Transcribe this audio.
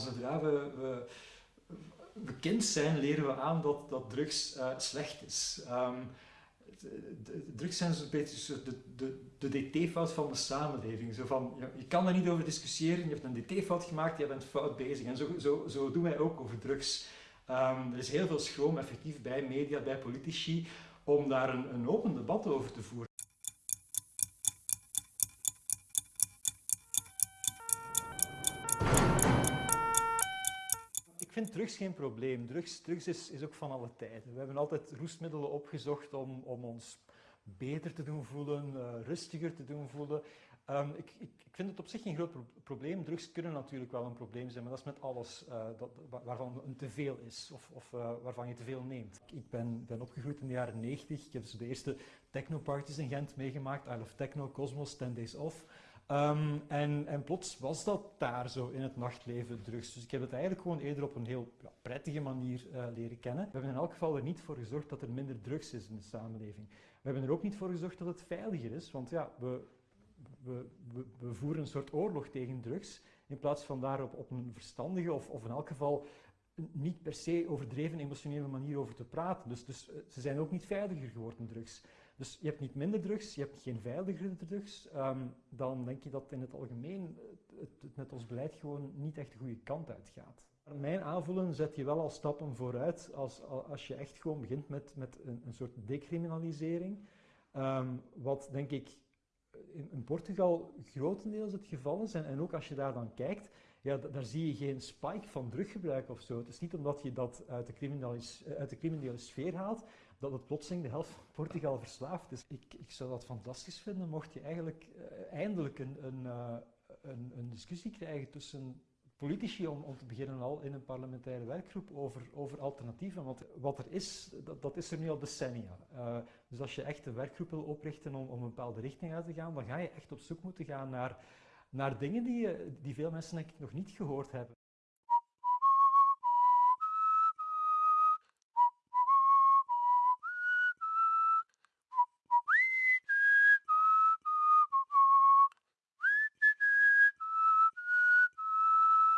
Zodra we, we, kind zijn, leren we aan dat, dat drugs uh, slecht is. Um, drugs zijn zo'n beetje de, de, de dt-fout van de samenleving. Zo van, je, kan daar niet over discussiëren, je hebt een dt-fout gemaakt, je bent fout bezig. En zo, zo, zo doen wij ook over drugs. Um, er is heel veel schroom effectief bij media, bij politici, om daar een, een open debat over te voeren. Vind drugs geen probleem. Drugs, drugs is, is ook van alle tijden. We hebben altijd roestmiddelen opgezocht om, om ons beter te doen voelen, uh, rustiger te doen voelen. Um, ik, ik, ik, vind het op zich geen groot pro probleem. Drugs kunnen natuurlijk wel een probleem zijn, maar dat is met alles uh, dat, waarvan een te veel is of, of uh, waarvan je te veel neemt. Ik ben, ben opgegroeid in de jaren 90. Ik heb dus de eerste technoparties in Gent meegemaakt. I Love Techno, Cosmos, 10 Days Off. Um, en, en, plots was dat daar zo in het nachtleven drugs. Dus ik heb het eigenlijk gewoon eerder op een heel prettige manier uh, leren kennen. We hebben in elk geval er niet voor gezorgd dat er minder drugs is in de samenleving. We hebben er ook niet voor gezorgd dat het veiliger is, want ja, we, we, we, voeren een soort oorlog tegen drugs, in plaats van daar op, op een verstandige of, of in elk geval niet per se overdreven emotionele manier over te praten. Dus, dus ze zijn ook niet veiliger geworden, drugs. Dus je hebt niet minder drugs, je hebt geen veiligere drugs. Um, dan denk je dat in het algemeen het, het met ons beleid gewoon niet echt de goede kant uitgaat. Mijn aanvoelen zet je wel al stappen vooruit als, als je echt gewoon begint met, met een, een soort decriminalisering. Um, wat denk ik in, in, Portugal grotendeels het geval is. En, en, ook als je daar dan kijkt, ja, daar zie je geen spike van druggebruik of zo. Het is niet omdat je dat uit de, uit de criminele sfeer haalt, dat het plotseling de helft van Portugal verslaafd is. Ik, ik zou dat fantastisch vinden mocht je eigenlijk uh, eindelijk een, een, uh, een, een, discussie krijgen tussen politici om, om te beginnen al in een parlementaire werkgroep over, over alternatieven. Want wat er is, dat, dat is er nu al decennia. Dus als je echt een werkgroep wil oprichten om, om een bepaalde richting uit te gaan, dan ga je echt op zoek moeten gaan naar, naar dingen die, die veel mensen denk ik nog niet gehoord hebben.